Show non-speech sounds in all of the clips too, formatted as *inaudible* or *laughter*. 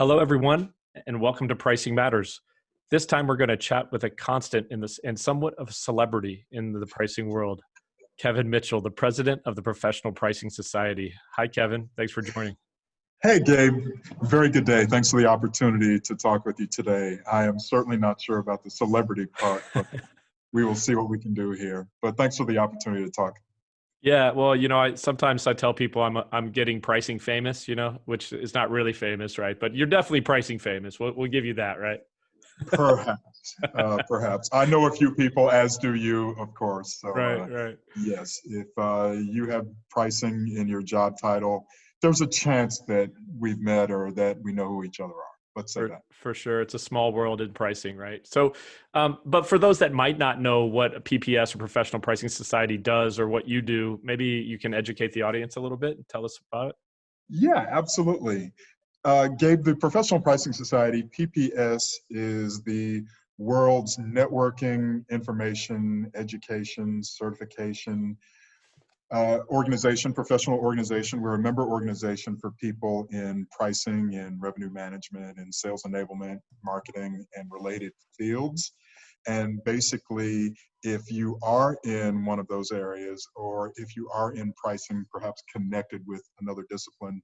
Hello, everyone, and welcome to Pricing Matters. This time, we're going to chat with a constant in this and somewhat of a celebrity in the pricing world, Kevin Mitchell, the president of the Professional Pricing Society. Hi, Kevin. Thanks for joining. Hey, Gabe. Very good day. Thanks for the opportunity to talk with you today. I am certainly not sure about the celebrity part, but *laughs* we will see what we can do here. But thanks for the opportunity to talk. Yeah, well, you know, I sometimes I tell people I'm I'm getting pricing famous, you know, which is not really famous, right? But you're definitely pricing famous. We'll we'll give you that, right? Perhaps, uh, *laughs* perhaps. I know a few people, as do you, of course. So, right, uh, right. Yes, if uh, you have pricing in your job title, there's a chance that we've met or that we know who each other are. Let's say for, that. For sure. It's a small world in pricing, right? So, um, but for those that might not know what a PPS or Professional Pricing Society does or what you do, maybe you can educate the audience a little bit and tell us about it. Yeah, absolutely. Uh, Gabe, the Professional Pricing Society, PPS, is the world's networking, information, education, certification, uh, organization, professional organization. We're a member organization for people in pricing and revenue management and sales enablement, marketing, and related fields. And basically, if you are in one of those areas, or if you are in pricing, perhaps connected with another discipline,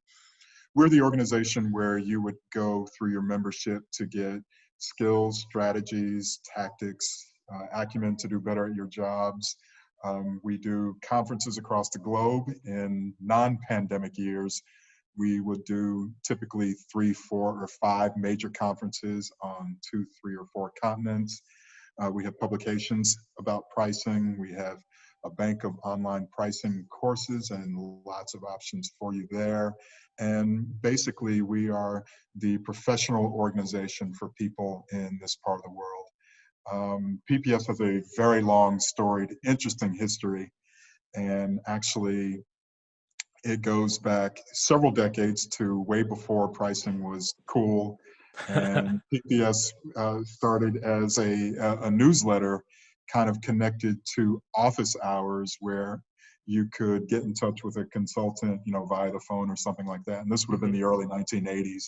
we're the organization where you would go through your membership to get skills, strategies, tactics, uh, acumen to do better at your jobs, um, we do conferences across the globe. In non-pandemic years, we would do typically three, four, or five major conferences on two, three, or four continents. Uh, we have publications about pricing. We have a bank of online pricing courses and lots of options for you there. And basically, we are the professional organization for people in this part of the world. Um, PPS has a very long, storied, interesting history, and actually, it goes back several decades to way before pricing was cool. And *laughs* PPS uh, started as a, a, newsletter kind of connected to office hours where you could get in touch with a consultant, you know, via the phone or something like that. And this would have been the early 1980s.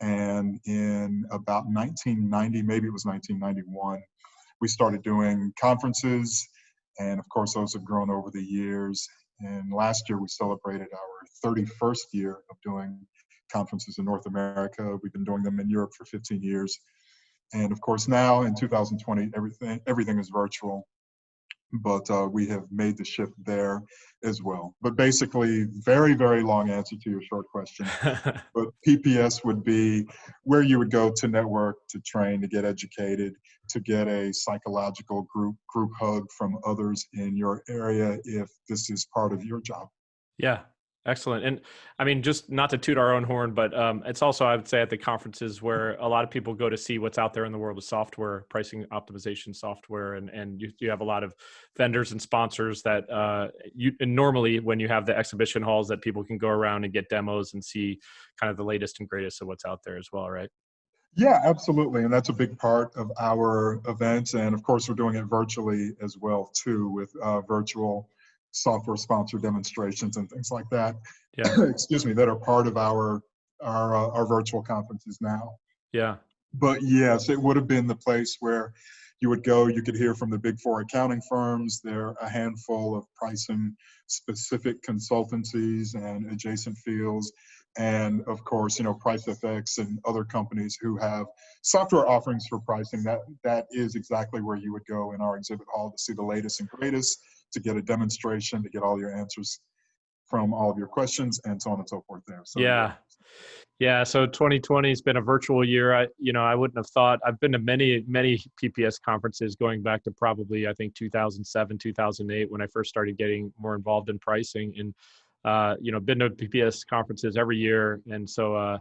And in about 1990, maybe it was 1991, we started doing conferences. And of course, those have grown over the years. And last year, we celebrated our 31st year of doing conferences in North America. We've been doing them in Europe for 15 years. And of course, now in 2020, everything, everything is virtual but uh, we have made the shift there as well. But basically, very, very long answer to your short question. *laughs* but PPS would be where you would go to network, to train, to get educated, to get a psychological group group hug from others in your area if this is part of your job. Yeah, Excellent. And I mean, just not to toot our own horn, but um, it's also, I would say, at the conferences where a lot of people go to see what's out there in the world of software, pricing optimization software. And, and you, you have a lot of vendors and sponsors that uh, you normally, when you have the exhibition halls, that people can go around and get demos and see kind of the latest and greatest of what's out there as well, right? Yeah, absolutely. And that's a big part of our events. And of course, we're doing it virtually as well, too, with uh, virtual software sponsored demonstrations and things like that. Yeah. *clears throat* Excuse me, that are part of our our uh, our virtual conferences now. Yeah. But yes, it would have been the place where you would go. You could hear from the big four accounting firms. There are a handful of pricing specific consultancies and adjacent fields. And of course, you know, PriceFX and other companies who have software offerings for pricing. That that is exactly where you would go in our exhibit hall to see the latest and greatest to get a demonstration, to get all your answers from all of your questions and so on and so forth there. So yeah. Yeah, so 2020 has been a virtual year. I, you know, I wouldn't have thought. I've been to many, many PPS conferences going back to probably I think 2007, 2008 when I first started getting more involved in pricing, and uh, you know, been to PPS conferences every year, and so uh,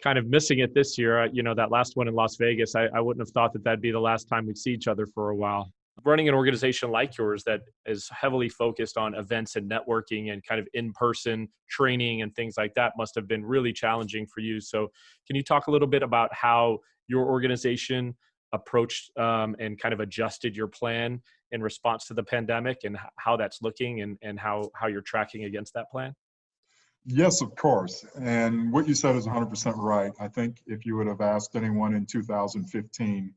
kind of missing it this year. You know, that last one in Las Vegas, I, I wouldn't have thought that that'd be the last time we'd see each other for a while running an organization like yours that is heavily focused on events and networking and kind of in-person training and things like that must have been really challenging for you so can you talk a little bit about how your organization approached um, and kind of adjusted your plan in response to the pandemic and how that's looking and, and how, how you're tracking against that plan Yes, of course. And what you said is 100% right. I think if you would have asked anyone in 2015,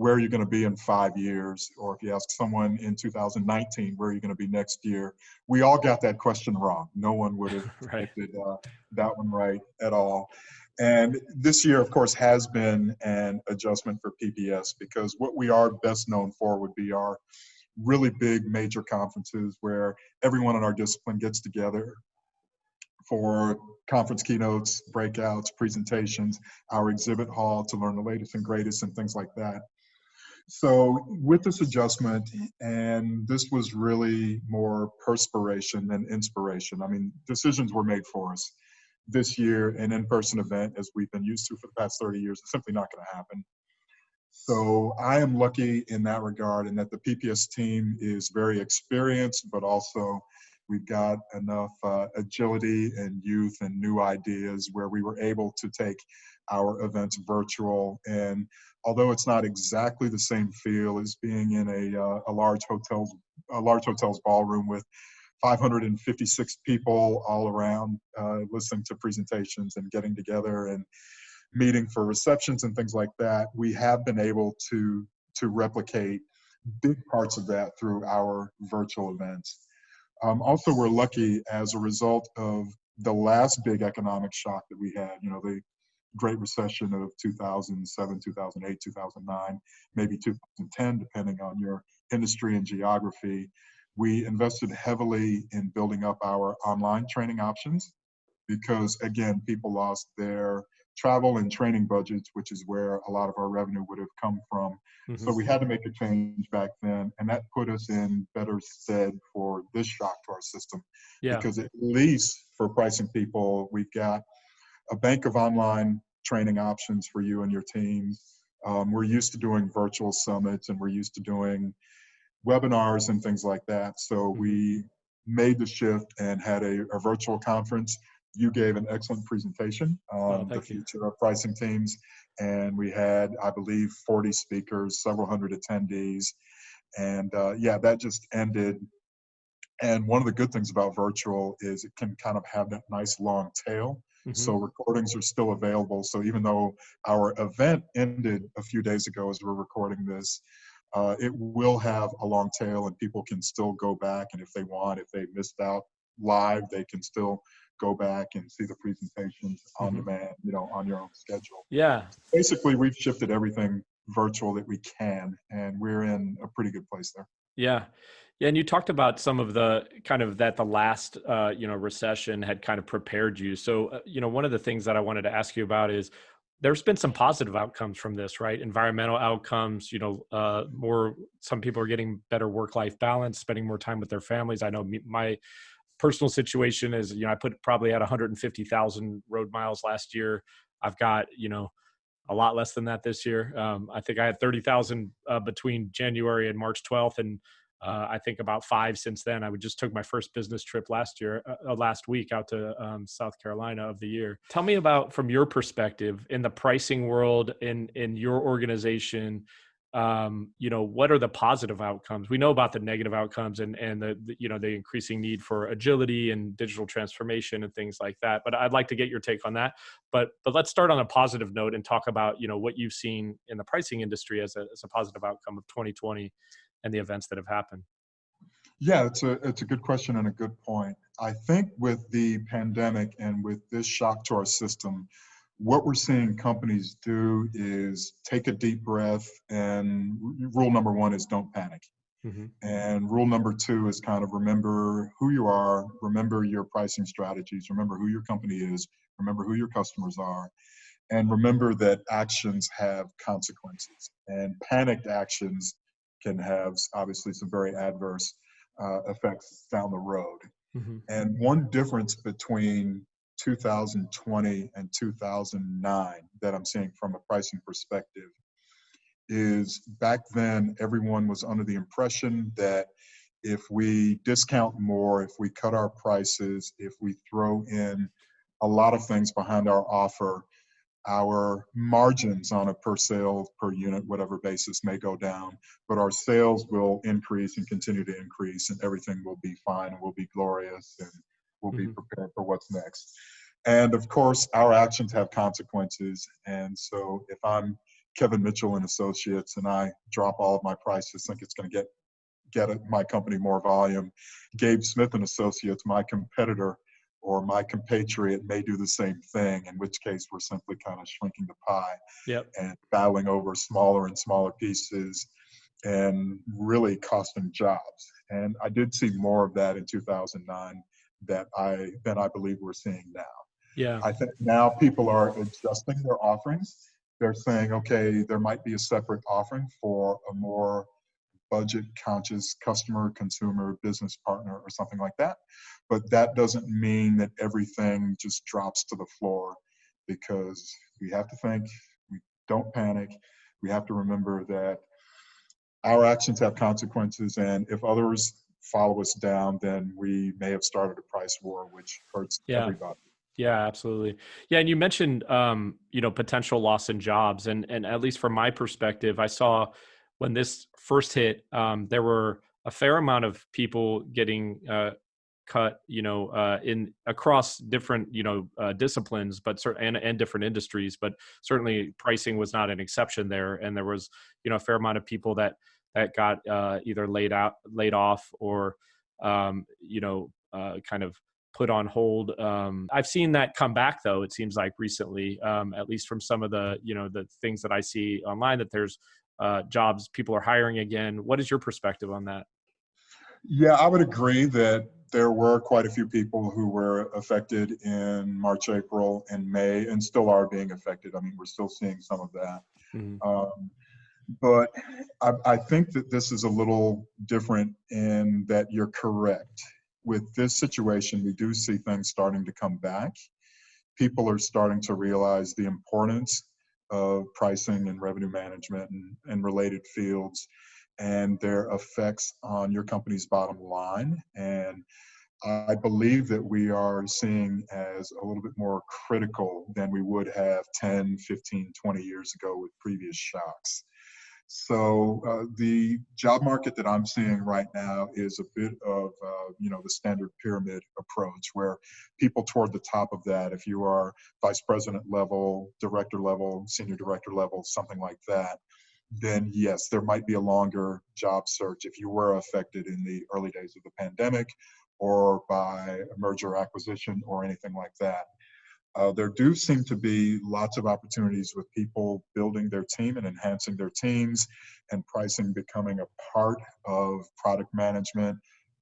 where are you going to be in five years? Or if you ask someone in 2019, where are you going to be next year? We all got that question wrong. No one would have *laughs* right. predicted uh, that one right at all. And this year, of course, has been an adjustment for PPS because what we are best known for would be our really big major conferences where everyone in our discipline gets together for conference keynotes, breakouts, presentations, our exhibit hall to learn the latest and greatest and things like that. So with this adjustment, and this was really more perspiration than inspiration. I mean, decisions were made for us. This year, an in-person event, as we've been used to for the past 30 years, is simply not going to happen. So I am lucky in that regard, and that the PPS team is very experienced, but also we've got enough uh, agility and youth and new ideas where we were able to take our events virtual. And although it's not exactly the same feel as being in a, uh, a large hotels a large hotels ballroom with 556 people all around uh, listening to presentations and getting together and meeting for receptions and things like that, we have been able to to replicate big parts of that through our virtual events. Um, also, we're lucky as a result of the last big economic shock that we had, you know, the Great Recession of 2007, 2008, 2009, maybe 2010, depending on your industry and geography. We invested heavily in building up our online training options because, again, people lost their travel and training budgets, which is where a lot of our revenue would have come from. Mm-hmm. So we had to make a change back then, and that put us in better stead for this shock to our system. Yeah. Because at least for pricing people, we've got a bank of online training options for you and your teams. Um, we're used to doing virtual summits, and we're used to doing webinars and things like that. So mm-hmm. we made the shift and had a, a virtual conference you gave an excellent presentation on oh, the future you. of pricing teams. And we had, I believe, 40 speakers, several hundred attendees. And uh, yeah, that just ended. And one of the good things about virtual is it can kind of have that nice long tail. Mm-hmm. So recordings are still available. So even though our event ended a few days ago as we're recording this, uh, it will have a long tail and people can still go back and if they want, if they missed out live, they can still go back and see the presentations on mm-hmm. demand, you know, on your own schedule. Yeah. Basically, we've shifted everything virtual that we can, and we're in a pretty good place there. Yeah. Yeah, and you talked about some of the kind of that the last uh, you know recession had kind of prepared you. So uh, you know one of the things that I wanted to ask you about is there's been some positive outcomes from this, right? Environmental outcomes, you know, uh, more some people are getting better work life balance, spending more time with their families. I know me, my personal situation is, you know, I put probably at 150,000 road miles last year. I've got, you know, a lot less than that this year. Um, I think I had 30,000 uh, between January and March 12th, and uh, I think about five since then. I just took my first business trip last year, uh, uh, last week out to um, South Carolina of the year. Tell me about, from your perspective, in the pricing world, in in your organization, um, you know what are the positive outcomes we know about the negative outcomes and and the, the, you know the increasing need for agility and digital transformation and things like that but i'd like to get your take on that but but let's start on a positive note and talk about you know what you've seen in the pricing industry as a, as a positive outcome of 2020 and the events that have happened? Yeah it's a it's a good question and a good point. I think with the pandemic and with this shock to our system what we're seeing companies do is take a deep breath and rule number one is don't panic. Mm-hmm. and rule number two is kind of remember who you are remember your pricing strategies remember who your company is remember who your customers are and remember that actions have consequences. And panicked actions can have obviously some very adverse uh, effects down the road mm-hmm. and one difference between 2020 and 2009 that I'm seeing from a pricing perspective is back then everyone was under the impression that if we discount more, if we cut our prices, if we throw in a lot of things behind our offer, our margins on a per sale per unit whatever basis may go down but our sales will increase and continue to increase and everything will be fine and will be glorious and we'll be Mhm. prepared for what's next. And of course, our actions have consequences. And so if I'm Kevin Mitchell and Associates and I drop all of my prices, think it's going to get get my company more volume. Gabe Smith and Associates, my competitor or my compatriot, may do the same thing. In which case, we're simply kind of shrinking the pie Yep. and bowing over smaller and smaller pieces and really costing jobs. And I did see more of that in 2009 that I than I believe we're seeing now. Yeah. I think now people are adjusting their offerings. They're saying, okay, there might be a separate offering for a more budget conscious customer, consumer, business partner, or something like that. But that doesn't mean that everything just drops to the floor because we have to think, we don't panic. We have to remember that our actions have consequences, and if others follow us down, then we may have started a price war, which hurts Yeah. everybody. Yeah, absolutely. Yeah, and you mentioned um, you know potential loss in jobs, and and at least from my perspective, I saw when this first hit, um, there were a fair amount of people getting uh, cut, you know, uh, in across different you know uh, disciplines, but cer- and and different industries, but certainly pricing was not an exception there, and there was you know a fair amount of people that that got uh, either laid out, laid off, or um, you know, uh, kind of put on hold. Um, I've seen that come back though. It seems like recently, um, at least from some of the you know the things that I see online, that there's uh, jobs people are hiring again. What is your perspective on that? Yeah, I would agree that there were quite a few people who were affected in March, April, and May, and still are being affected. I mean, we're still seeing some of that. Mhm. Um, but I, I think that this is a little different in that you're correct. With this situation, we do see things starting to come back. People are starting to realize the importance of pricing and revenue management and, and related fields and their effects on your company's bottom line. And I believe that we are seeing as a little bit more critical than we would have 10, 15, 20 years ago with previous shocks. So uh, the job market that I'm seeing right now is a bit of, uh, you know, the standard pyramid approach where people toward the top of that, if you are vice president level, director level, senior director level, something like that, then yes, there might be a longer job search if you were affected in the early days of the pandemic or by a merger acquisition or anything like that. Uh, there do seem to be lots of opportunities with people building their team and enhancing their teams and pricing becoming a part of product management,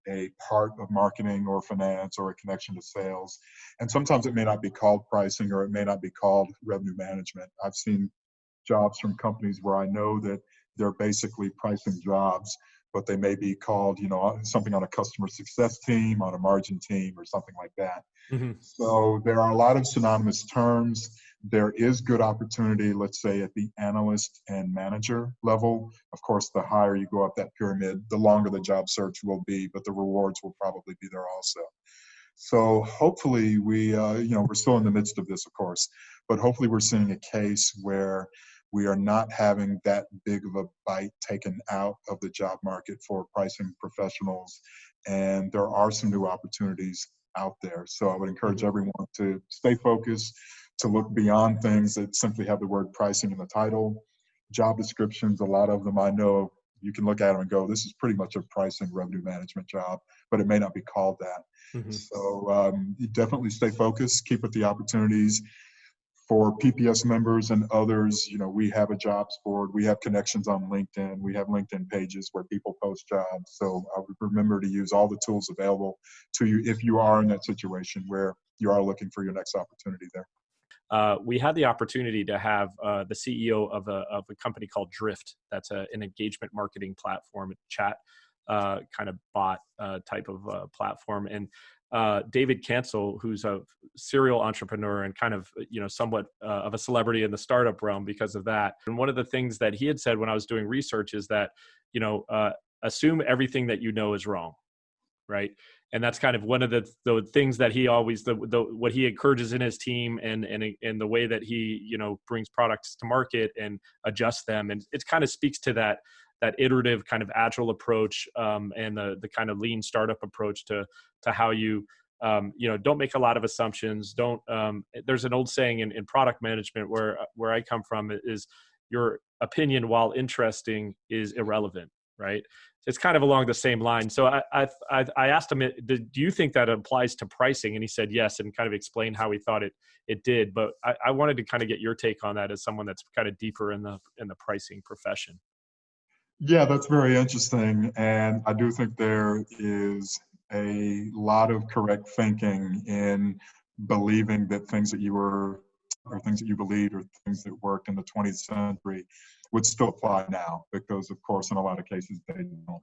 a part of marketing or finance or a connection to sales. And sometimes it may not be called pricing or it may not be called revenue management. I've seen jobs from companies where I know that they're basically pricing jobs, but they may be called, you know, something on a customer success team, on a margin team, or something like that. Mhm. So there are a lot of synonymous terms. There is good opportunity, let's say, at the analyst and manager level. Of course, the higher you go up that pyramid, the longer the job search will be, but the rewards will probably be there also. So hopefully we, uh, you know, we're still in the midst of this, of course, but hopefully we're seeing a case where we are not having that big of a bite taken out of the job market for pricing professionals. And there are some new opportunities out there. So I would encourage everyone to stay focused, to look beyond things that simply have the word pricing in the title. Job descriptions, a lot of them I know you can look at them and go, this is pretty much a pricing revenue management job, but it may not be called that. Mhm. So um, definitely stay focused, keep with the opportunities. For PPS members and others, you know, we have a jobs board, we have connections on LinkedIn, we have LinkedIn pages where people post jobs. So I would remember to use all the tools available to you if you are in that situation where you are looking for your next opportunity there. uh, we had the opportunity to have uh, the CEO of a, of a company called Drift. That's a, an engagement marketing platform, chat uh, kind of bot uh, type of uh, platform. And uh, David Cancel, who's a serial entrepreneur and kind of you know somewhat uh, of a celebrity in the startup realm because of that. And one of the things that he had said when I was doing research is that you know uh, assume everything that you know is wrong, right? and that's kind of one of the the things that he always the, the what he encourages in his team and and and the way that he you know brings products to market and adjusts them and it kind of speaks to that that iterative kind of agile approach um, and the the kind of lean startup approach to to how you um, you know, don't make a lot of assumptions. Don't. Um, there's an old saying in, in product management where where I come from is your opinion, while interesting, is irrelevant. Right. It's kind of along the same line. So I I, I asked him, do you think that applies to pricing? And he said yes, and kind of explained how he thought it it did. But I, I wanted to kind of get your take on that as someone that's kind of deeper in the in the pricing profession. Yeah, that's very interesting. And I do think there is a lot of correct thinking in believing that things that you were, or things that you believed, or things that worked in the 20th century would still apply now, because of course, in a lot of cases, they don't.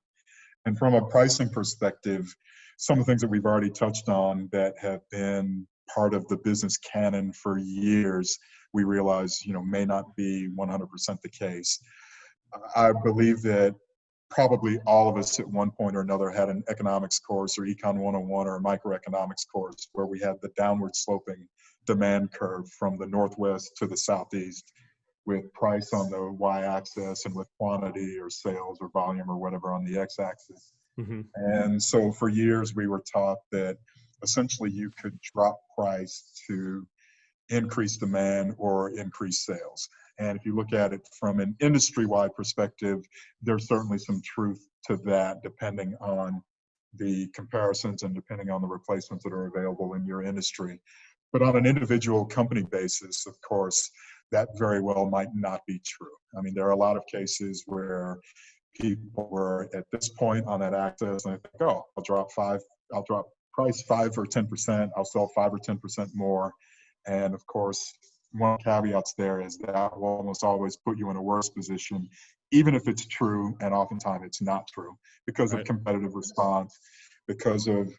And from a pricing perspective, some of the things that we've already touched on that have been part of the business canon for years, we realize, you know, may not be 100% the case. I believe that probably all of us at one point or another had an economics course or econ 101 or a microeconomics course where we had the downward sloping demand curve from the northwest to the southeast with price on the y-axis and with quantity or sales or volume or whatever on the x-axis mm-hmm. and so for years we were taught that essentially you could drop price to increase demand or increase sales and if you look at it from an industry wide perspective, there's certainly some truth to that depending on the comparisons and depending on the replacements that are available in your industry. But on an individual company basis, of course, that very well might not be true. I mean, there are a lot of cases where people were at this point on that axis and they think, oh, I'll drop five, I'll drop price five or 10%, I'll sell five or 10% more. And of course, one caveats there is that will almost always put you in a worse position, even if it's true, and oftentimes it's not true because right. of competitive response, because of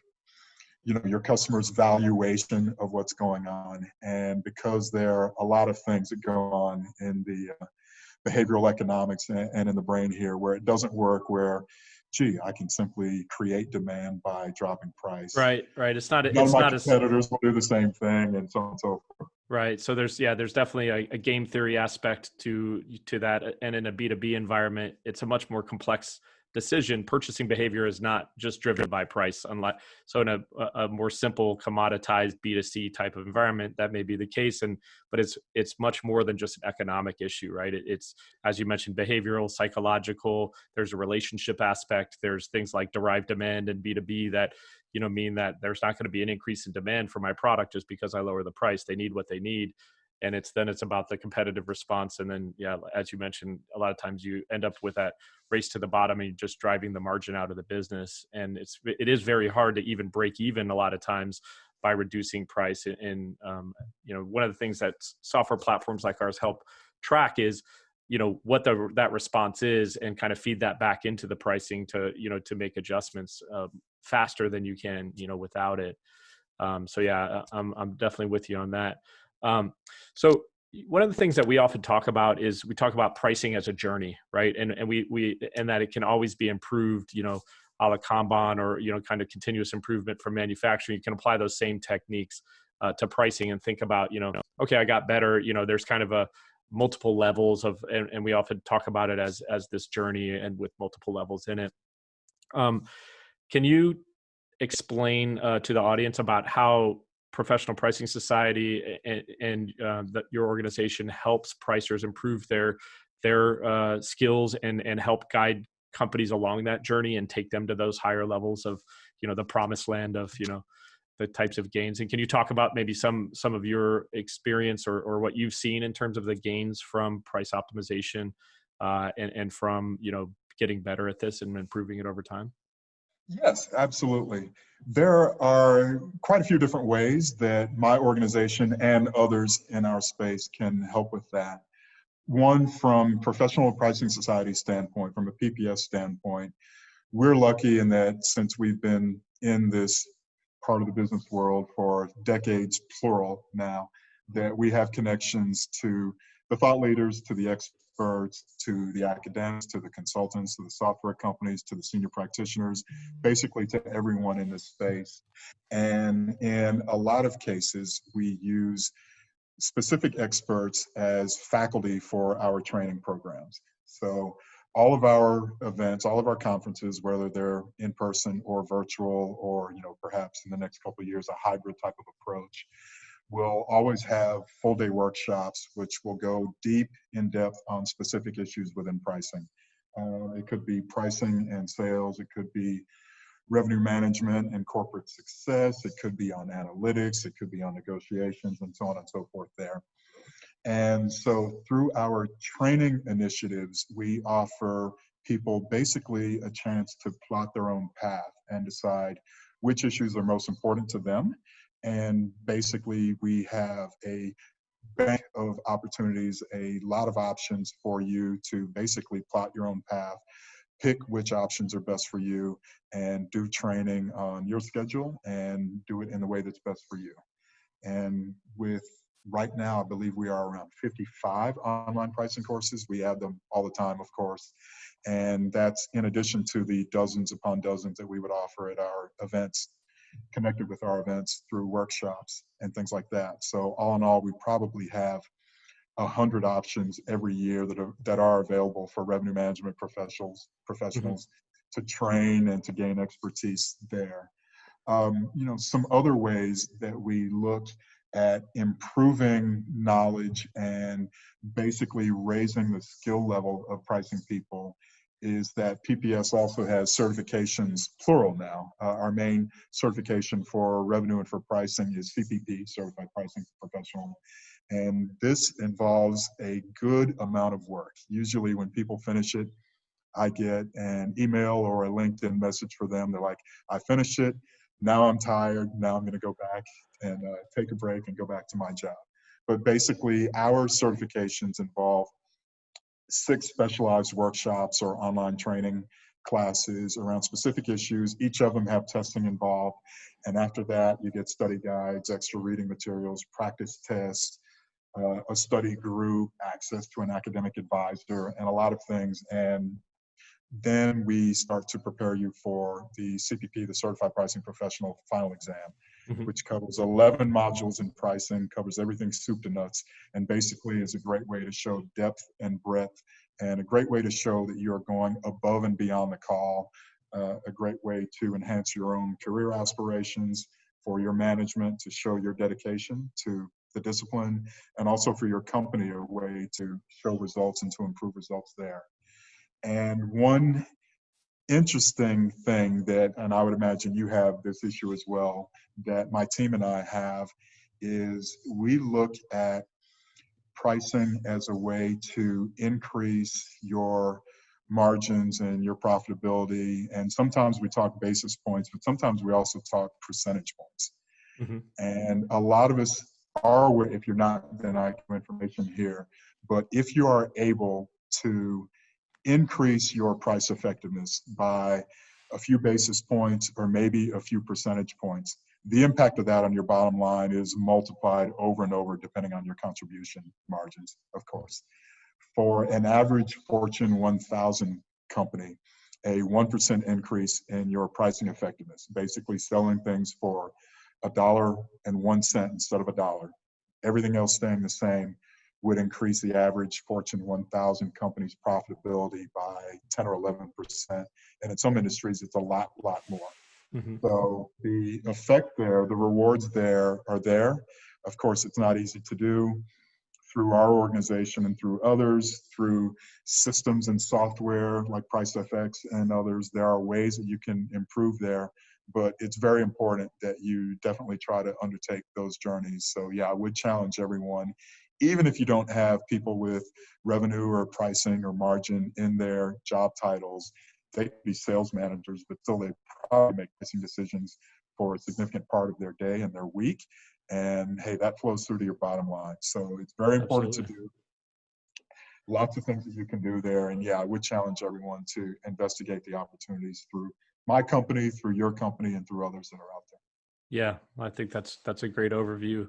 you know your customer's valuation of what's going on, and because there are a lot of things that go on in the uh, behavioral economics and, and in the brain here where it doesn't work where gee, I can simply create demand by dropping price. Right, right. It's not. None it's of my not competitors a, will do the same thing, and so on and so forth. Right. So there's yeah, there's definitely a, a game theory aspect to to that, uh, and in a B two B environment, it's a much more complex decision purchasing behavior is not just driven by price unlike so in a, a more simple commoditized b2c type of environment that may be the case and but it's it's much more than just an economic issue right it, it's as you mentioned behavioral psychological there's a relationship aspect there's things like derived demand and b2b that you know mean that there's not going to be an increase in demand for my product just because i lower the price. They need what they need and it's then it's about the competitive response and then yeah as you mentioned a lot of times you end up with that race to the bottom and just driving the margin out of the business and it's it is very hard to even break even a lot of times by reducing price and um, you know one of the things that software platforms like ours help track is you know what the that response is and kind of feed that back into the pricing to you know to make adjustments uh, faster than you can you know without it um, so yeah I'm, I'm definitely with you on that um, so one of the things that we often talk about is we talk about pricing as a journey, right? And and we we and that it can always be improved, you know, a la Kanban or you know, kind of continuous improvement from manufacturing. You can apply those same techniques uh, to pricing and think about, you know, okay, I got better. You know, there's kind of a multiple levels of, and, and we often talk about it as as this journey and with multiple levels in it. Um, can you explain uh, to the audience about how professional pricing society and, and uh, your organization helps pricers improve their their uh, skills and and help guide companies along that journey and take them to those higher levels of you know the promised land of you know the types of gains and can you talk about maybe some some of your experience or, or what you've seen in terms of the gains from price optimization uh, and, and from you know getting better at this and improving it over time Yes, absolutely. There are quite a few different ways that my organization and others in our space can help with that. One, from Professional Pricing Society standpoint, from a PPS standpoint, we're lucky in that since we've been in this part of the business world for decades, plural now, that we have connections to the thought leaders, to the experts, to the academics, to the consultants, to the software companies, to the senior practitioners, basically to everyone in this space. And in a lot of cases, we use specific experts as faculty for our training programs. So all of our events, all of our conferences, whether they're in person or virtual, or you know perhaps in the next couple years a hybrid type of approach, will always have full day workshops which will go deep in depth on specific issues within pricing. Uh, it could be pricing and sales. It could be revenue management and corporate success. It could be on analytics. It could be on negotiations and so on and so forth there. And so through our training initiatives, we offer people basically a chance to plot their own path and decide which issues are most important to them. And basically we have a bank of opportunities, a lot of options for you to basically plot your own path, pick which options are best for you, and do training on your schedule and do it in the way that's best for you. And with right now, I believe we are around 55 online pricing courses. We add them all the time, of course. And that's in addition to the dozens upon dozens that we would offer at our events connected with our events through workshops and things like that. So all in all, we probably have a hundred options every year that are that are available for revenue management professionals professionals mm-hmm. to train and to gain expertise there. Um, you know, some other ways that we look at improving knowledge and basically raising the skill level of pricing people is that PPS also has certifications, plural now. Uh, our main certification for revenue and for pricing is CPP, Certified Pricing Professional. And this involves a good amount of work. Usually when people finish it, I get an email or a LinkedIn message for them. They're like, I finished it. Now I'm tired. Now I'm going to go back and uh, take a break and go back to my job. But basically, our certifications involve six specialized workshops or online training classes around specific issues. Each of them have testing involved. And after that, you get study guides, extra reading materials, practice tests, uh, a study group, access to an academic advisor, and a lot of things. And then we start to prepare you for the CPP, the Certified Pricing Professional final exam, mm-hmm. which covers 11 modules in pricing, covers everything soup to nuts, and basically is a great way to show depth and breadth, and a great way to show that you are going above and beyond the call, uh, a great way to enhance your own career aspirations, for your management to show your dedication to the discipline, and also for your company a way to show results and to improve results there. And one interesting thing that, and I would imagine you have this issue as well, that my team and I have is we look at pricing as a way to increase your margins and your profitability. And sometimes we talk basis points, but sometimes we also talk percentage points. Mm-hmm. And a lot of us are, if you're not, then I have information here. But if you are able to increase your price effectiveness by a few basis points or maybe a few percentage points, the impact of that on your bottom line is multiplied over and over depending on your contribution margins, of course. For an average Fortune 1000 company, a 1% increase in your pricing effectiveness, basically selling things for a dollar and one cent instead of a dollar, everything else staying the same, would increase the average Fortune 1000 company's profitability by 10 or 11 percent. And in some industries, it's a lot, lot more. Mm-hmm. So the effect there, the rewards there are there. Of course, it's not easy to do through our organization and through others, through systems and software like PriceFX and others. There are ways that you can improve there, but it's very important that you definitely try to undertake those journeys. So, yeah, I would challenge everyone, even if you don't have people with revenue or pricing or margin in their job titles, they could be sales managers, but still they probably make pricing decisions for a significant part of their day and their week. And hey, that flows through to your bottom line. So it's very important Absolutely. to do. Lots of things that you can do there. And yeah, I would challenge everyone to investigate the opportunities through my company, through your company, and through others that are out there. Yeah, I think that's that's a great overview.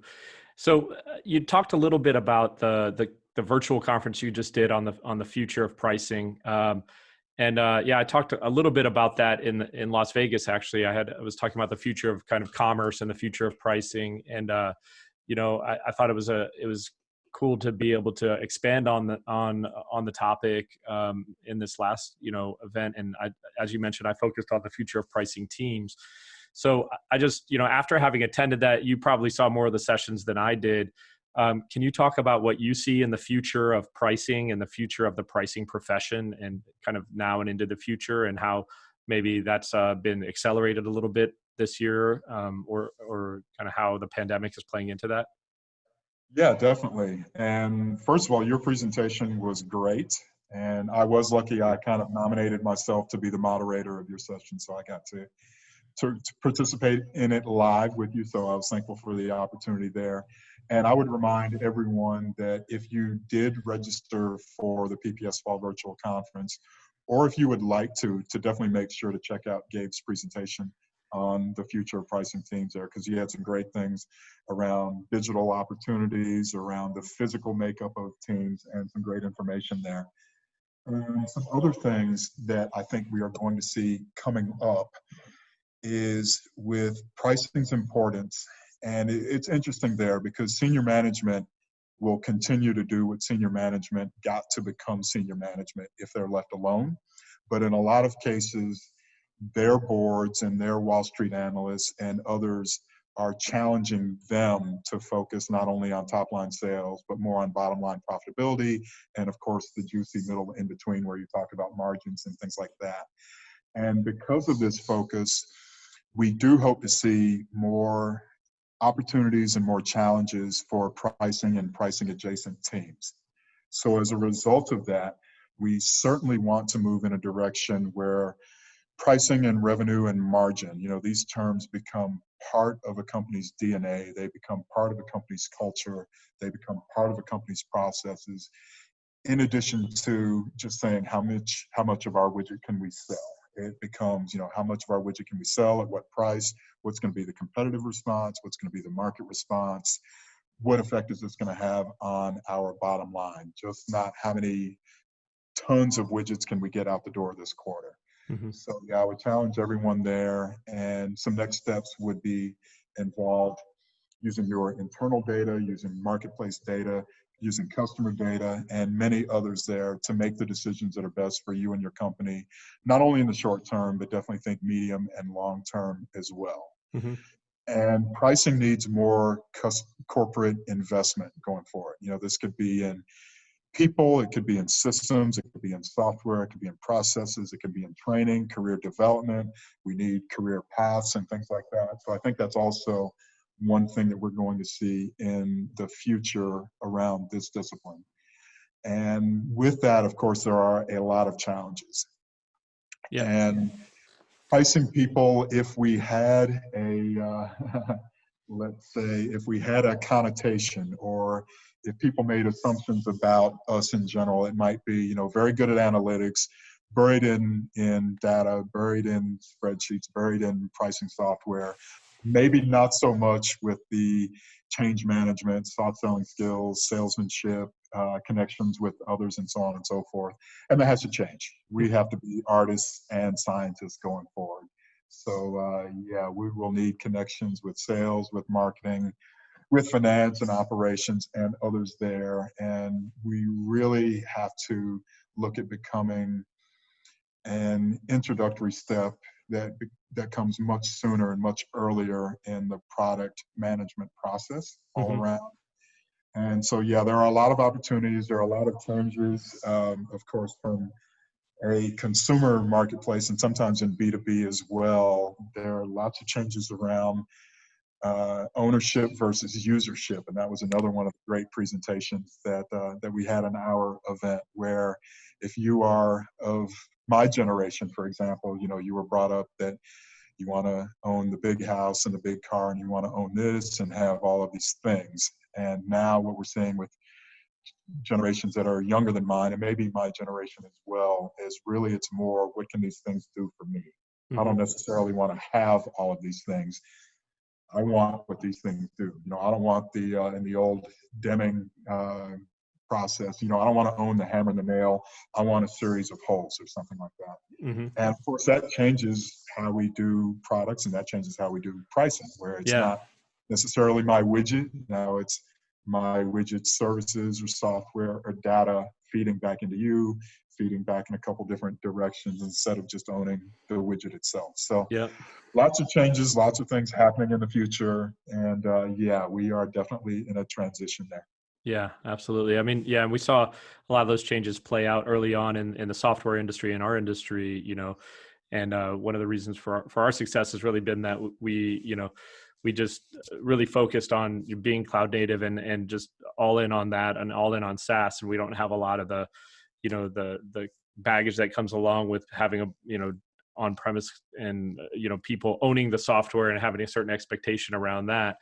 So uh, you talked a little bit about the, the, the virtual conference you just did on the on the future of pricing. Um, and uh, yeah, I talked a little bit about that in in Las Vegas. Actually, I had I was talking about the future of kind of commerce and the future of pricing. And uh, you know, I, I thought it was a it was cool to be able to expand on the on on the topic um, in this last you know event. And I, as you mentioned, I focused on the future of pricing teams. So I just you know after having attended that, you probably saw more of the sessions than I did. Um, can you talk about what you see in the future of pricing and the future of the pricing profession, and kind of now and into the future, and how maybe that's uh, been accelerated a little bit this year, um, or or kind of how the pandemic is playing into that? Yeah, definitely. And first of all, your presentation was great. And I was lucky I kind of nominated myself to be the moderator of your session. So I got to, to, to, participate in it live with you. So I was thankful for the opportunity there. And I would remind everyone that if you did register for the PPS Fall Virtual Conference, or if you would like to, to definitely make sure to check out Gabe's presentation on the future of pricing teams there because he had some great things around digital opportunities, around the physical makeup of teams, and some great information there. And some other things that I think we are going to see coming up is with pricing's importance. And it's interesting there because senior management will continue to do what senior management got to become senior management if they're left alone. But in a lot of cases, their boards and their Wall Street analysts and others are challenging them to focus not only on top line sales, but more on bottom line profitability. And of course, the juicy middle in between where you talk about margins and things like that. And because of this focus, we do hope to see more opportunities and more challenges for pricing and pricing adjacent teams. So as a result of that, we certainly want to move in a direction where pricing and revenue and margin, you know, these terms become part of a company's DNA. They become part of a company's culture. They become part of a company's processes. In addition to just saying how much how much of our widget can we sell, it becomes you know how much of our widget can we sell at what price, what's going to be the competitive response, what's going to be the market response, what effect is this going to have on our bottom line? Just not how many tons of widgets can we get out the door this quarter. Mm-hmm. So yeah, I would challenge everyone there. And some next steps would be involved using your internal data, using marketplace data, using customer data, and many others there to make the decisions that are best for you and your company, not only in the short term, but definitely think medium and long term as well. Mm-hmm. And pricing needs more corporate investment going forward. You know, this could be in people, it could be in systems, it could be in software, it could be in processes, it could be in training, career development. We need career paths and things like that. So I think that's also one thing that we're going to see in the future around this discipline. And with that, of course, there are a lot of challenges. Yeah. And pricing people, if we had a, uh, *laughs* let's say, if we had a connotation or if people made assumptions about us in general, it might be, you know, very good at analytics, buried in in data, buried in spreadsheets, buried in pricing software. Maybe not so much with the change management, soft selling skills, salesmanship, uh, connections with others, and so on and so forth. And that has to change. We have to be artists and scientists going forward. So uh, yeah, we will need connections with sales, with marketing, with finance and operations and others there. And we really have to look at becoming an introductory step that that comes much sooner and much earlier in the product management process all mm-hmm. around. And so, yeah, there are a lot of opportunities. There are a lot of changes, um, of course, from a consumer marketplace and sometimes in B2B as well. There are lots of changes around uh, ownership versus usership, and that was another one of the great presentations that uh, that we had in our event. Where, if you are of my generation, for example, you know you were brought up that you want to own the big house and the big car, and you want to own this and have all of these things. And now what we're seeing with generations that are younger than mine, and maybe my generation as well, is really it's more what can these things do for me. Mm-hmm. I don't mm-hmm. necessarily want to have all of these things. I want what these things do. You know, I don't want the uh, in the old Deming uh, process. You know, I don't want to own the hammer and the nail. I want a series of holes or something like that. Mm-hmm. And of course, that changes how we do products, and that changes how we do pricing. Where it's yeah. not necessarily my widget. Now it's my widget services or software or data feeding back into you, feeding back in a couple different directions instead of just owning the widget itself. So yeah, lots of changes, lots of things happening in the future. And uh, yeah, we are definitely in a transition there. Yeah, absolutely. I mean, yeah, and we saw a lot of those changes play out early on in, in the software industry in our industry, you know, and uh, one of the reasons for our, for our success has really been that we, you know, we just really focused on being cloud native and and just all in on that and all in on SaaS, and we don't have a lot of the, you know, the the baggage that comes along with having a you know on premise and you know people owning the software and having a certain expectation around that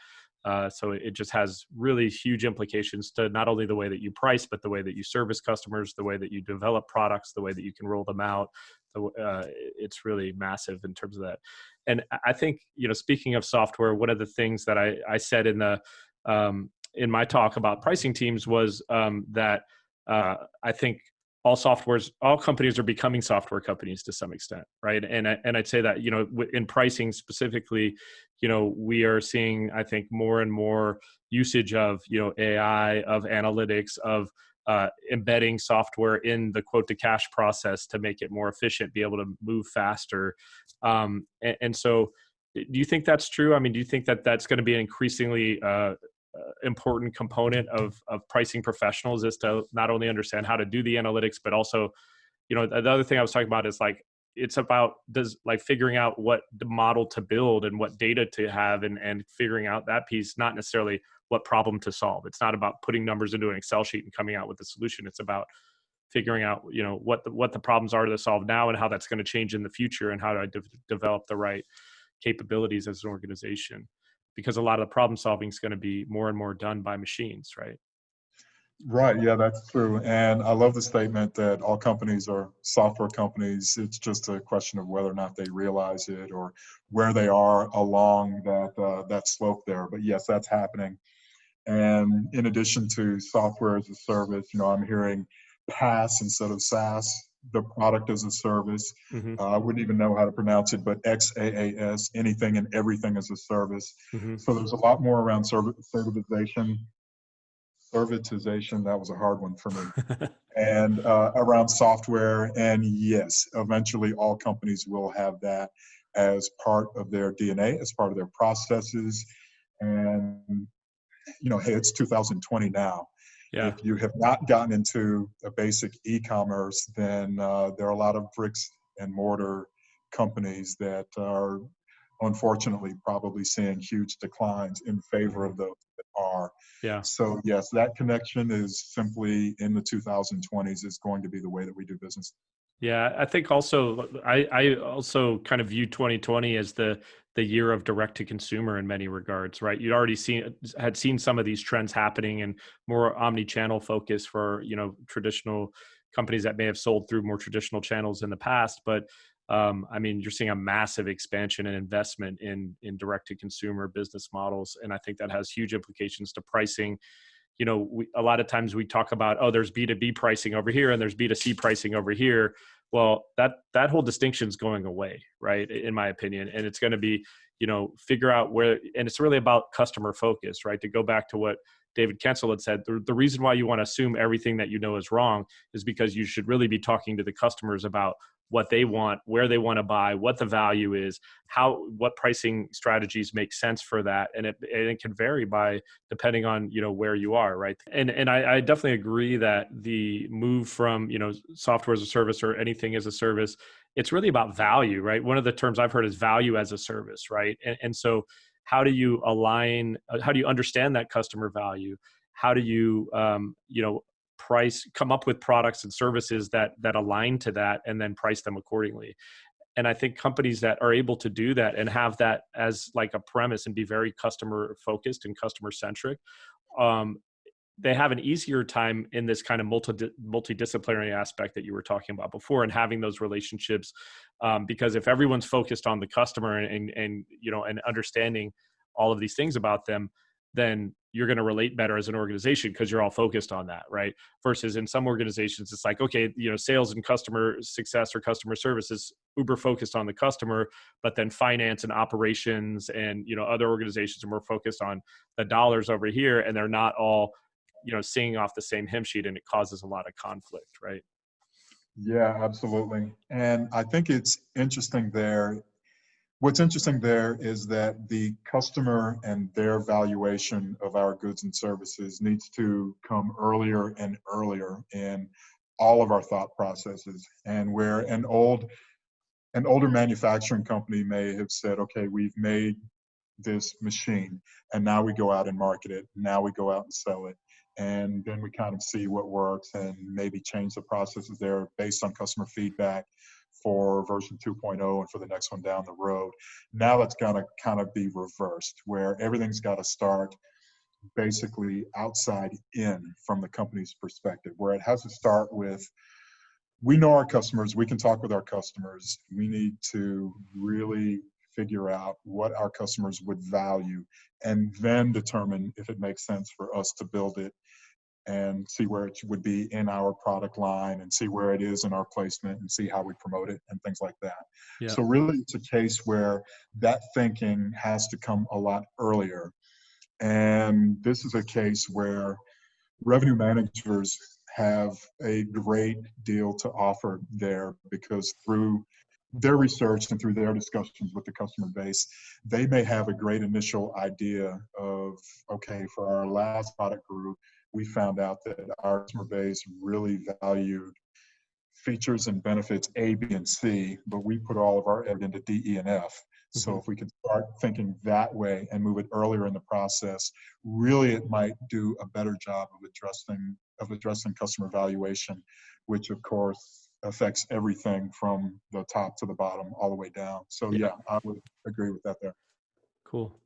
uh, so it just has really huge implications to not only the way that you price, but the way that you service customers, the way that you develop products, the way that you can roll them out. Uh, it's really massive in terms of that. And I think, you know, speaking of software, one of the things that I, I said in the um, in my talk about pricing teams was um, that uh, I think all softwares all companies are becoming software companies to some extent right and I, and I'd say that you know in pricing specifically you know we are seeing I think more and more usage of you know AI of analytics of uh, embedding software in the quote to cash process to make it more efficient be able to move faster. Um, and, and so do you think that's true? I mean do you think that that's going to be an increasingly uh, uh, important component of of pricing professionals is to not only understand how to do the analytics but also you know the other thing i was talking about is like it's about does like figuring out what the model to build and what data to have and and figuring out that piece not necessarily what problem to solve. It's not about putting numbers into an excel sheet and coming out with a solution. It's about figuring out you know what the what the problems are to solve now and how that's going to change in the future and how to de- develop the right capabilities as an organization. Because a lot of the problem solving is going to be more and more done by machines, right? Right. Yeah, that's true. And I love the statement that all companies are software companies. It's just a question of whether or not they realize it or where they are along that uh, that slope there. But yes, that's happening. And in addition to software as a service, you know, I'm hearing PaaS instead of SaaS the product as a service. Mm-hmm. Uh, I wouldn't even know how to pronounce it, but XaaS, anything and everything as a service. Mm-hmm. So there's a lot more around serv- servitization. Servitization, that was a hard one for me. *laughs* and uh, around software. And yes, eventually all companies will have that as part of their DNA, as part of their processes. And, you know, hey, it's 2020 now. Yeah. If you have not gotten into a basic e-commerce, then uh, there are a lot of bricks and mortar companies that are unfortunately probably seeing huge declines in favor of those that are. Yeah. So yes, that connection is simply in the 2020s is going to be the way that we do business. Yeah, I think also I, I also kind of view 2020 as the the year of direct to consumer in many regards, right? You'd already seen had seen some of these trends happening and more omni-channel focus for you know traditional companies that may have sold through more traditional channels in the past, but um, I mean, you're seeing a massive expansion and investment in in direct to consumer business models, and I think that has huge implications to pricing. You know, we, a lot of times we talk about oh, there's B2B pricing over here and there's B2C pricing over here well that that whole distinction is going away right in my opinion and it's going to be you know figure out where and it's really about customer focus right to go back to what david kensel had said the, the reason why you want to assume everything that you know is wrong is because you should really be talking to the customers about what they want, where they want to buy, what the value is, how what pricing strategies make sense for that, and it and it can vary by depending on you know where you are, right? And and I, I definitely agree that the move from you know software as a service or anything as a service, it's really about value, right? One of the terms I've heard is value as a service, right? And, and so how do you align? Uh, how do you understand that customer value? How do you um, you know price come up with products and services that that align to that and then price them accordingly. And i think companies that are able to do that and have that as like a premise and be very customer focused and customer centric um, they have an easier time in this kind of multi multidisciplinary aspect that you were talking about before and having those relationships um, because if everyone's focused on the customer and, and, and you know and understanding all of these things about them then you're going to relate better as an organization because you're all focused on that right? Versus in some organizations it's like okay you know sales and customer success or customer service is uber focused on the customer but then finance and operations and you know other organizations are more focused on the dollars over here and they're not all you know singing off the same hymn sheet and it causes a lot of conflict right? Yeah absolutely. And i think it's interesting there What's interesting there is that the customer and their valuation of our goods and services needs to come earlier and earlier in all of our thought processes. And where an old, an older manufacturing company may have said, okay, we've made this machine and now we go out and market it. Now we go out and sell it. And then we kind of see what works and maybe change the processes there based on customer feedback for version 2.0 and for the next one down the road. Now it's got to kind of be reversed, where everything's got to start basically outside in from the company's perspective, where it has to start with we know our customers, we can talk with our customers. We need to really figure out what our customers would value and then determine if it makes sense for us to build it and see where it would be in our product line and see where it is in our placement and see how we promote it and things like that. Yeah. So really it's a case where that thinking has to come a lot earlier. And this is a case where revenue managers have a great deal to offer there because through their research and through their discussions with the customer base, they may have a great initial idea of, okay, for our last product group, we found out that our customer base really valued features and benefits A, B, and C, but we put all of our effort into D, E, and F. Mm-hmm. So if we could start thinking that way and move it earlier in the process, really it might do a better job of addressing of addressing customer valuation, which of course affects everything from the top to the bottom all the way down. So yeah, yeah I would agree with that there. Cool.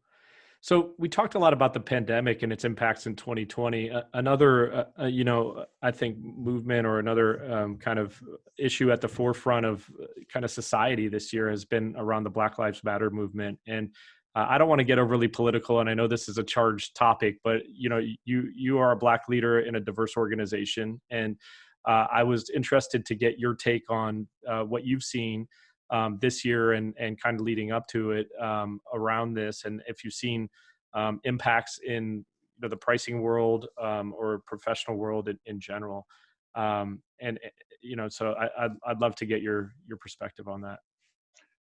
So we talked a lot about the pandemic and its impacts in 2020. Uh, another, uh, you know, I think movement or another um, kind of issue at the forefront of uh, kind of society this year has been around the Black Lives Matter movement. And uh, I don't want to get overly political, and I know this is a charged topic, but you know, you you are a black leader in a diverse organization, and uh, I was interested to get your take on what you've seen um, this year and and kind of leading up to it um, around this, and if you've seen um, impacts in you know, the pricing world um, or professional world in, in general, um, and eh, you know, so I, I'd I'd love to get your your perspective on that.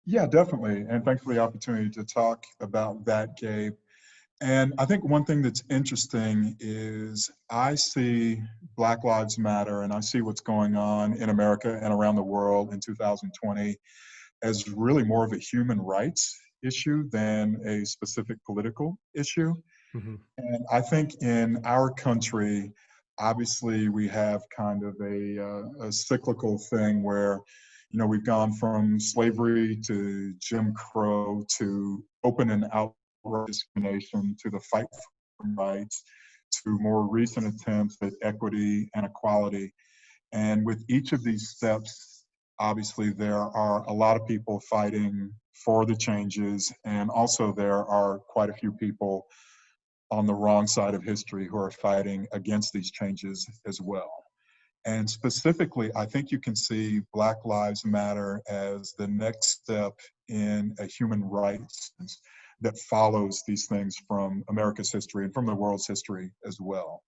Yeah, definitely, and thanks for the opportunity to talk about that, Gabe. And I think one thing that's interesting is I see Black Lives Matter and I see what's going on in America and around the world in 2020 as really more of a human rights issue than a specific political issue. Mm-hmm. And I think in our country, obviously, we have kind of a, uh, a cyclical thing where, you know, we've gone from slavery to Jim Crow to open and outright discrimination to the fight for rights to more recent attempts at equity and equality. And with each of these steps, obviously there are a lot of people fighting for the changes and also there are quite a few people on the wrong side of history who are fighting against these changes as well. And specifically, I think you can see Black Lives Matter as the next step in a human rights that follows these things from America's history and from the world's history as well.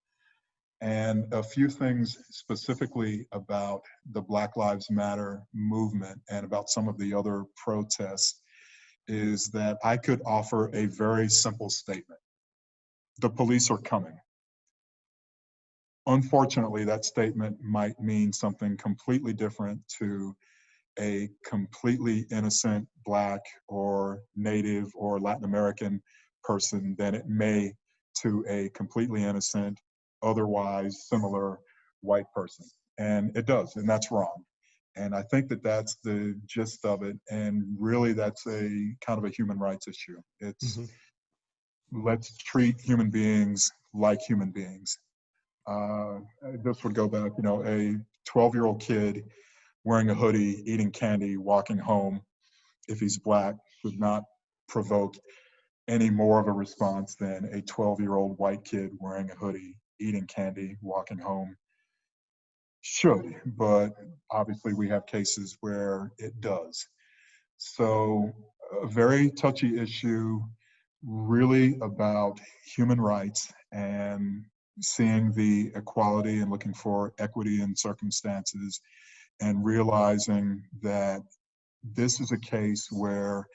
And a few things specifically about the Black Lives Matter movement and about some of the other protests is that I could offer a very simple statement. The police are coming. Unfortunately, that statement might mean something completely different to a completely innocent Black or Native or Latin American person than it may to a completely innocent otherwise similar white person. And it does, and that's wrong. And I think that that's the gist of it. And really, that's a kind of a human rights issue. It's mm-hmm. let's treat human beings like human beings. Uh, this would go back, you know, a 12 year old kid wearing a hoodie, eating candy, walking home, if he's black, would not provoke any more of a response than a 12 year old white kid wearing a hoodie, eating candy, walking home should. But obviously, we have cases where it does. So, a very touchy issue, really about human rights and seeing the equality and looking for equity in circumstances and realizing that this is a case where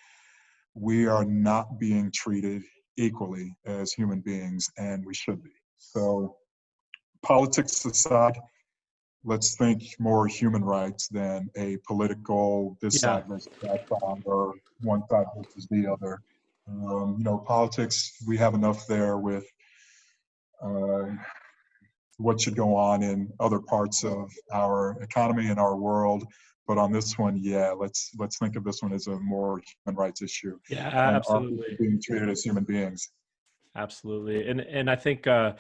we are not being treated equally as human beings, and we should be. So, politics aside, let's think more human rights than a political this yeah. side versus that side or one side versus the other. Um, you know, politics, we have enough there with uh, what should go on in other parts of our economy and our world but on this one, yeah, let's let's think of this one as a more human rights issue. Yeah, absolutely. Being treated as human beings. Absolutely, and and I think uh,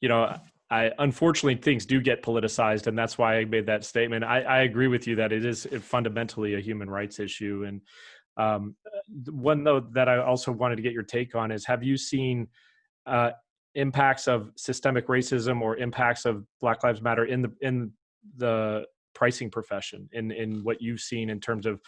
you know I unfortunately things do get politicized, and that's why I made that statement. I, I agree with you that it is fundamentally a human rights issue. And um, one though that I also wanted to get your take on is: Have you seen uh, impacts of systemic racism or impacts of Black Lives Matter in the in the pricing profession in in what you've seen in terms of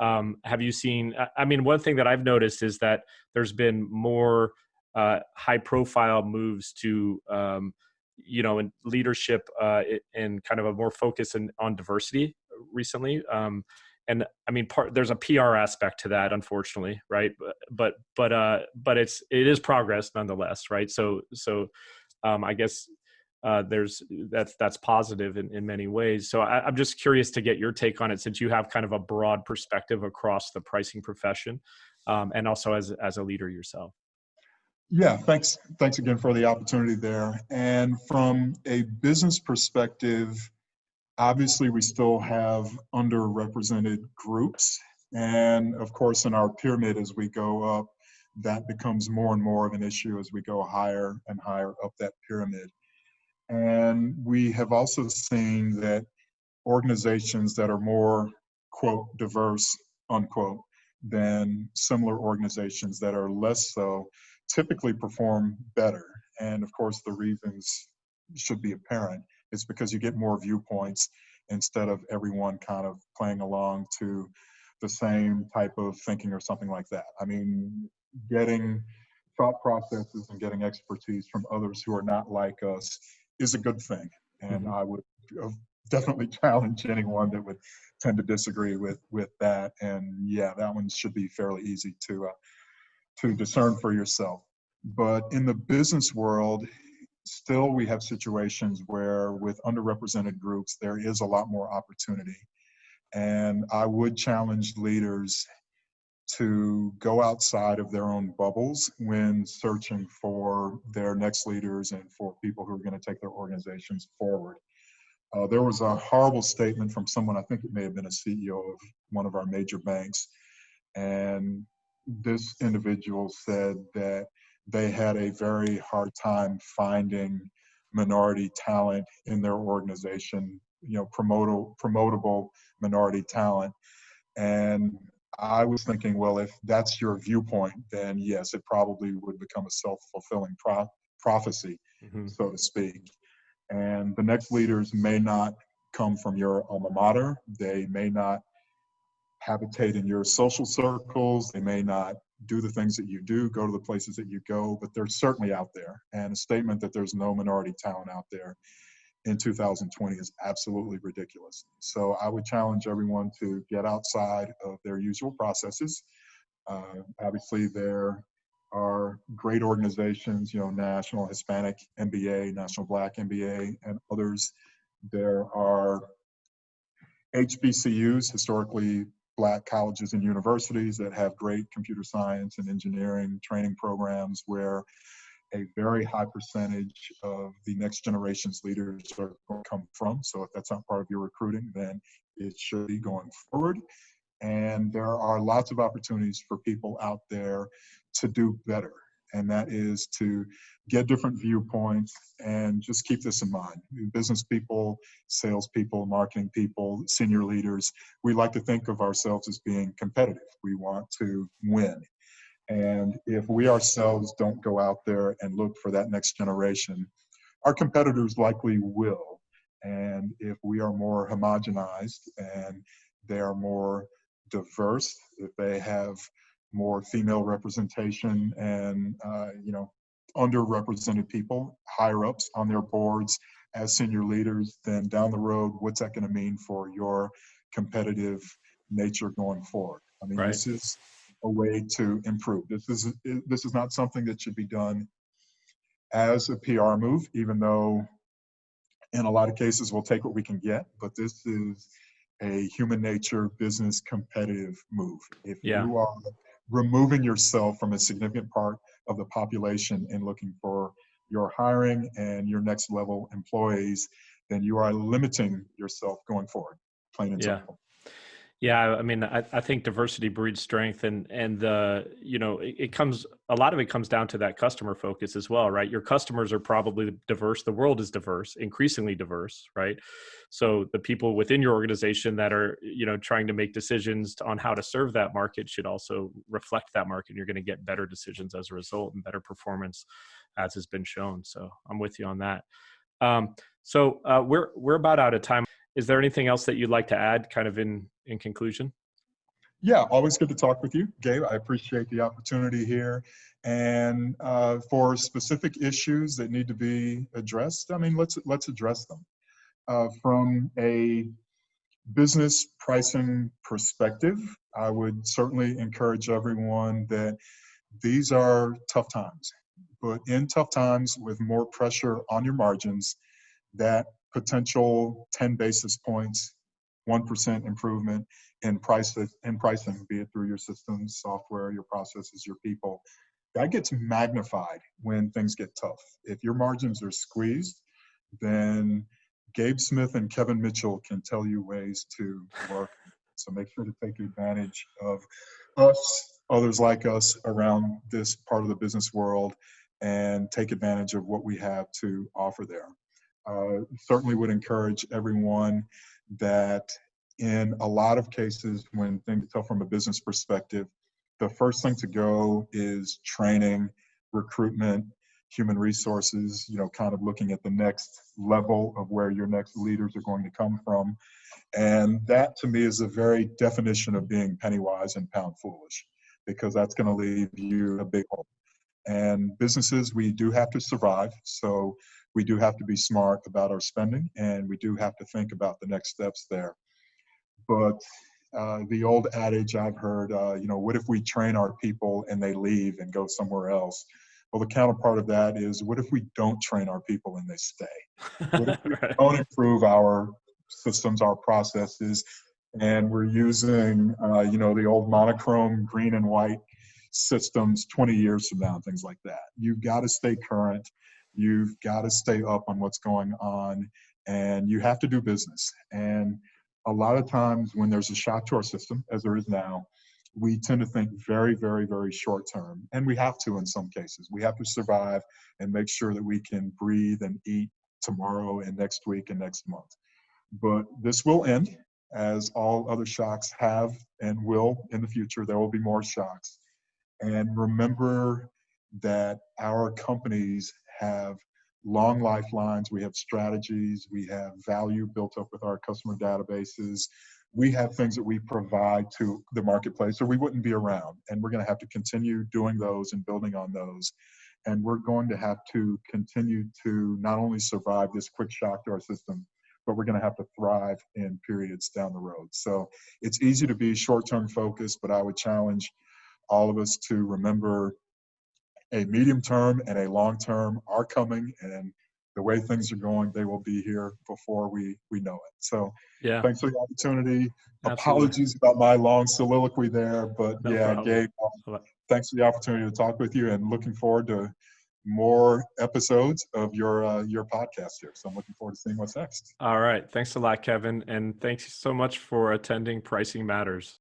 um, have you seen i mean one thing that i've noticed is that there's been more uh, high profile moves to um, you know in leadership uh, and kind of a more focus in, on diversity recently. Um, and i mean part there's a pr aspect to that unfortunately right but but but uh but it's it is progress nonetheless right so so um i guess uh, there's that's that's positive in, in many ways. So I, am just curious to get your take on it, since you have kind of a broad perspective across the pricing profession, um, and also as as a leader yourself. Yeah, thanks. Thanks again for the opportunity there. And from a business perspective, obviously we still have underrepresented groups, and of course in our pyramid as we go up, that becomes more and more of an issue as we go higher and higher up that pyramid. And we have also seen that organizations that are more, quote, diverse, unquote, than similar organizations that are less so typically perform better. And of course, the reasons should be apparent. It's because you get more viewpoints instead of everyone kind of playing along to the same type of thinking or something like that. I mean, getting thought processes and getting expertise from others who are not like us is a good thing. And mm-hmm. I would definitely *laughs* challenge anyone that would tend to disagree with with that. And yeah, that one should be fairly easy to uh, to discern for yourself. But in the business world, still we have situations where with underrepresented groups there is a lot more opportunity. And I would challenge leaders to go outside of their own bubbles when searching for their next leaders and for people who are going to take their organizations forward. Uh, there was a horrible statement from someone, I think it may have been a CEO of one of our major banks, and this individual said that they had a very hard time finding minority talent in their organization, you know, promotable, promotable minority talent. And I was thinking, well, if that's your viewpoint, then yes, it probably would become a self fulfilling pro- prophecy, mm-hmm. so to speak. And the next leaders may not come from your alma mater, they may not habitate in your social circles, they may not do the things that you do, go to the places that you go, but they're certainly out there. And a statement that there's no minority talent out there in 2020 is absolutely ridiculous. So I would challenge everyone to get outside of their usual processes. Uh, obviously, there are great organizations, you know, National Hispanic MBA, National Black MBA, and others. There are HBCUs, historically black colleges and universities that have great computer science and engineering training programs where a very high percentage of the next generation's leaders are going to come from. So if that's not part of your recruiting, then it should be going forward. And there are lots of opportunities for people out there to do better. And that is to get different viewpoints and just keep this in mind. Business people, salespeople, marketing people, senior leaders, we like to think of ourselves as being competitive. We want to win. And if we ourselves don't go out there and look for that next generation, our competitors likely will. And if we are more homogenized and they are more diverse, if they have more female representation and uh, you know underrepresented people higher ups on their boards as senior leaders, then down the road, what's that going to mean for your competitive nature going forward? I mean, Right. this is a way to improve. This is this is not something that should be done as a PR move, even though in a lot of cases we'll take what we can get. But this is a human nature business competitive move. If Yeah. you are removing yourself from a significant part of the population and looking for your hiring and your next level employees, then you are limiting yourself going forward, plain and Yeah. simple. Yeah, I mean, I, I think diversity breeds strength, and and the you know it, it comes a lot of it comes down to that customer focus as well, right? Your customers are probably diverse. The world is diverse, increasingly diverse, right? So the people within your organization that are you know trying to make decisions on how to serve that market should also reflect that market. You're going to get better decisions as a result and better performance, as has been shown. So I'm with you on that. Um, so uh, we're we're about out of time. Is there anything else that you'd like to add, kind of in in conclusion? Yeah, always good to talk with you, Gabe. I appreciate the opportunity here. And uh, for specific issues that need to be addressed, I mean, let's let's address them. Uh, from a business pricing perspective, I would certainly encourage everyone that these are tough times. But in tough times, with more pressure on your margins, that potential 10 basis points, 1% improvement in prices in pricing, be it through your systems, software, your processes, your people, that gets magnified when things get tough. If your margins are squeezed, then Gabe Smith and Kevin Mitchell can tell you ways to work. So make sure to take advantage of us, others like us around this part of the business world, and take advantage of what we have to offer there. Uh, certainly would encourage everyone that in a lot of cases when things tough from a business perspective, the first thing to go is training, recruitment, human resources, you know, kind of looking at the next level of where your next leaders are going to come from. And that to me is a very definition of being penny wise and pound foolish, because that's going to leave you a big hole. And businesses, we do have to survive. So we do have to be smart about our spending and we do have to think about the next steps there. But uh, the old adage I've heard, uh, you know, what if we train our people and they leave and go somewhere else? Well, the counterpart of that is what if we don't train our people and they stay? What if we *laughs* Right. don't improve our systems, our processes, and we're using, uh, you know, the old monochrome green and white systems 20 years from now and things like that. You've got to stay current. You've got to stay up on what's going on, and you have to do business. And a lot of times when there's a shock to our system, as there is now, we tend to think very, very, very short term. And we have to in some cases. We have to survive and make sure that we can breathe and eat tomorrow and next week and next month. But this will end, as all other shocks have and will in the future. There will be more shocks. And remember that our companies have long lifelines, we have strategies, we have value built up with our customer databases. We have things that we provide to the marketplace, or we wouldn't be around. And we're going to have to continue doing those and building on those. And we're going to have to continue to not only survive this quick shock to our system, but we're going to have to thrive in periods down the road. So it's easy to be short term focused, but I would challenge all of us to remember a medium term and a long term are coming and the way things are going they will be here before we we know it so Yeah. thanks for the opportunity Absolutely. apologies about my long soliloquy there but No yeah problem. gabe um, thanks for the opportunity to talk with you and looking forward to more episodes of your uh, your podcast here so i'm looking forward to seeing what's next All right. Thanks a lot, Kevin. And thanks so much for attending Pricing Matters.